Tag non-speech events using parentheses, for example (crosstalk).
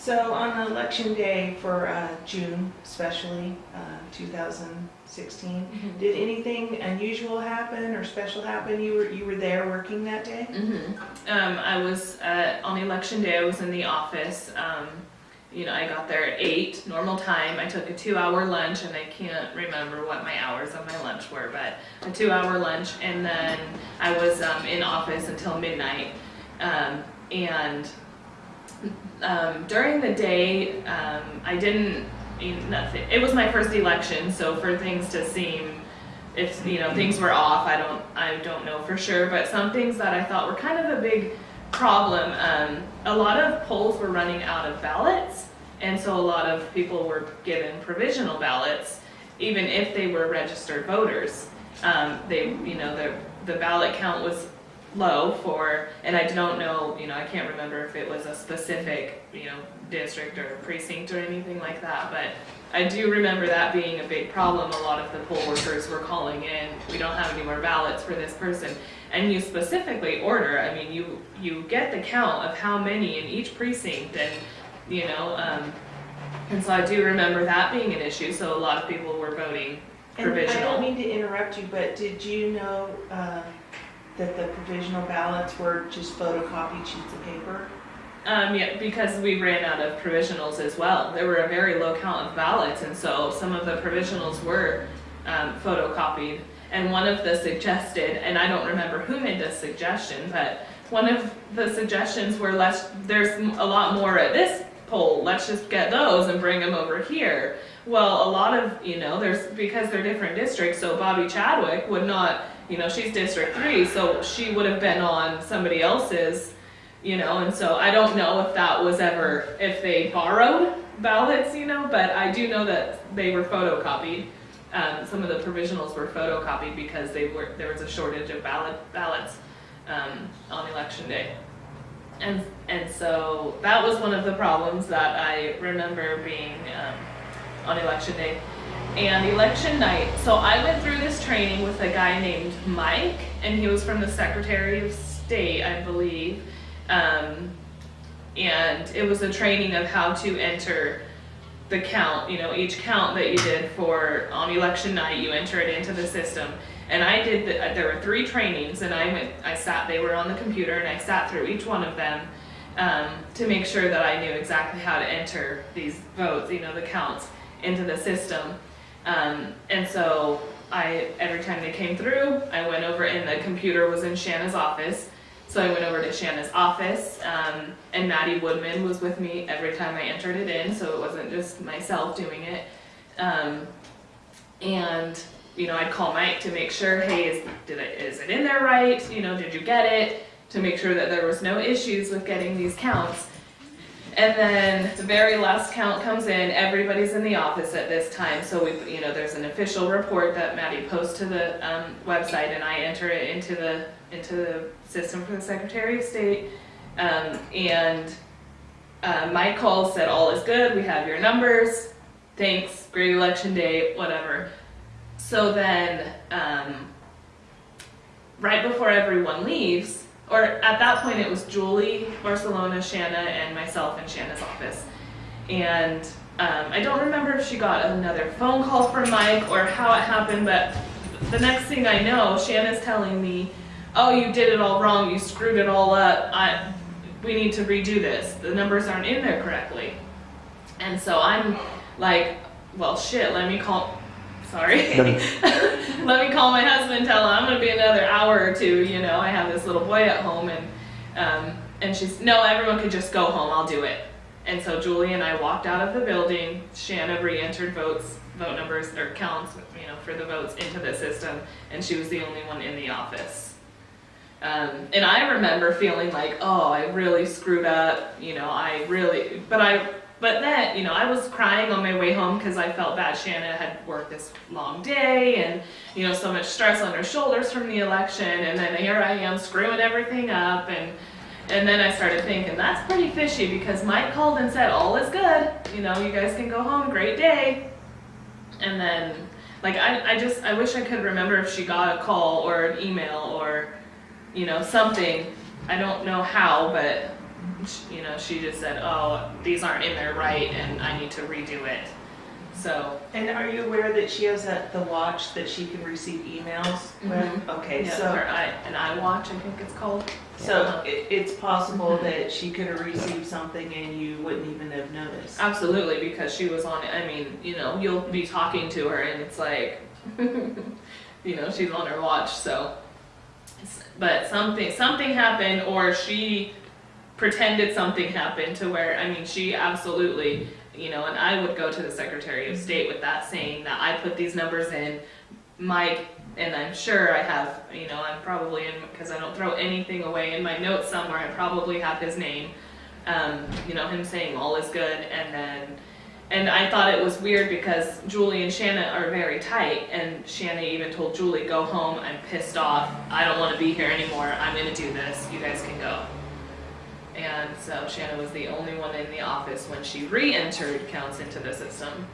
So on election day for uh, June especially, uh, 2016, did anything unusual happen or special happen? You were, you were there working that day? hmm Um, I was, uh, on election day, I was in the office, um, you know, I got there at eight, normal time, I took a two-hour lunch, and I can't remember what my hours of my lunch were, but a two-hour lunch, and then I was, um, in office until midnight, um, and, um, during the day, um, I didn't, nothing, it was my first election, so for things to seem if you know things were off i don't i don't know for sure but some things that i thought were kind of a big problem um, a lot of polls were running out of ballots and so a lot of people were given provisional ballots even if they were registered voters. Um, they you know the the ballot count was low for and i don't know you know i can't remember if it was a specific you know district or precinct or anything like that but I do remember that being a big problem. A lot of the poll workers were calling in, we don't have any more ballots for this person. And you specifically order, I mean, you, you get the count of how many in each precinct and, you know, um, and so I do remember that being an issue, so a lot of people were voting And I don't mean to interrupt you, but did you know uh, that the provisional ballots were just photocopied sheets of paper? Um, yeah, because we ran out of provisionals as well. There were a very low count of ballots, and so some of the provisionals were um, photocopied. And one of the suggested, and I don't remember who made this suggestion, but one of the suggestions were let's, there's a lot more at this let's just get those and bring them over here. Well, a lot of, you know, there's, because they're different districts, so Bobby Chadwick would not, you know, she's District Three, so she would have been on somebody else's you know, and so I don't know if that was ever, if they borrowed ballots, you know, but I do know that they were photocopied. Um, some of the provisionals were photocopied because they were, there was a shortage of ballot, ballots, um, on election day. And, and so that was one of the problems that I remember being, um, on election day. And election night, so I went through this training with a guy named Mike, and he was from the Secretary of State, I believe. Um, and it was a training of how to enter the count, you know, each count that you did for on election night, you enter it into the system. And I did, the, there were three trainings and I went, I sat, they were on the computer and I sat through each one of them um, to make sure that I knew exactly how to enter these votes, you know, the counts into the system. Um, and so I, every time they came through, I went over and the computer was in Shanna's office. So I went over to Shanna's office, um, and Maddie Woodman was with me every time I entered it in, so it wasn't just myself doing it. Um, and you know, I'd call Mike to make sure, hey, is, did it, in there right? You know, did you get it? To make sure that there was no issues with getting these counts. And then the very last count comes in, everybody's in the office at this time, so we, you know, there's an official report that Maddie posts to the, um, website and I enter it into the, into the system for the Secretary of State. Um, and, uh, Mike calls, said all is good, we have your numbers, thanks, great election day, whatever. So then, um, right before everyone leaves, or at that point it was Julie, Barcelona, Shanna, and myself in Shanna's office. And um, I don't remember if she got another phone call from Mike or how it happened, but the next thing I know, Shanna's telling me, oh, you did it all wrong, you screwed it all up, I, we need to redo this, the numbers aren't in there correctly. And so I'm like, well, shit, let me call, sorry. (laughs) let me call my husband, tell him I'm gonna be another hour or two, you know, I have this little boy at home and, um, and she's, no, everyone could just go home, I'll do it. And so Julie and I walked out of the building, Shanna re-entered votes, vote numbers, or counts, you know, for the votes into the system, and she was the only one in the office. Um, and I remember feeling like, oh, I really screwed up, you know, I really, but I, but then, you know, I was crying on my way home because I felt bad. Shanna had worked this long day and, you know, so much stress on her shoulders from the election. And then here I am screwing everything up. And, and then I started thinking, that's pretty fishy because Mike called and said, all is good. You know, you guys can go home. Great day. And then, like, I, I just, I wish I could remember if she got a call or an email or, you know, something. I don't know how, but you know, she just said, "Oh, these aren't in there right, and I need to redo it." So And are you aware that she has that, the watch that she can receive emails with? Okay, yeah, so, her eye, an iWatch, I think it's called. so it, it's possible Mhm. that she could have received something and you wouldn't even have noticed. Absolutely, because she was on. I mean, you know, you'll be talking to her, and it's like, (laughs) you know, she's on her watch. So, but something something happened, or she pretended something happened to where I mean, she absolutely, you know, and I would go to the Secretary of State with that, saying that I put these numbers in, Mike. And I'm sure I have, you know, I'm probably in because I don't throw anything away in my notes somewhere. I probably have his name, um, you know, him saying all is good, and then, and I thought it was weird because Julie and Shanna are very tight, and Shanna even told Julie, "Go home. I'm pissed off. I don't want to be here anymore. I'm gonna do this. You guys can go." And so Shanna was the only one in the office when she re-entered counts into the system.